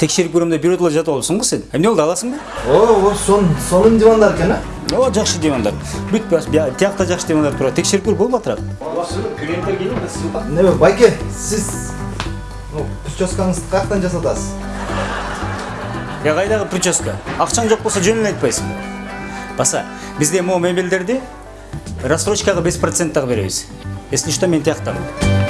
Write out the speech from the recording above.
текшерип көрөм деп бирөө жатып алыпсың го сен эмне болду аласың ба ооба сонун дивандар экен э ооба жакшы дивандар бүт тиякта жакшы дивандар турат текшерип көр болуп атырат клиенттер келе неме байке сиз прическаңызды каяктан жасатасыз э я кайдагы прическа акчаң жок болсо жөн эле айтпайсыңбы баса бизде могу мебелдерди рассрочкага беш процент дагы беребиз если что мен тияктамын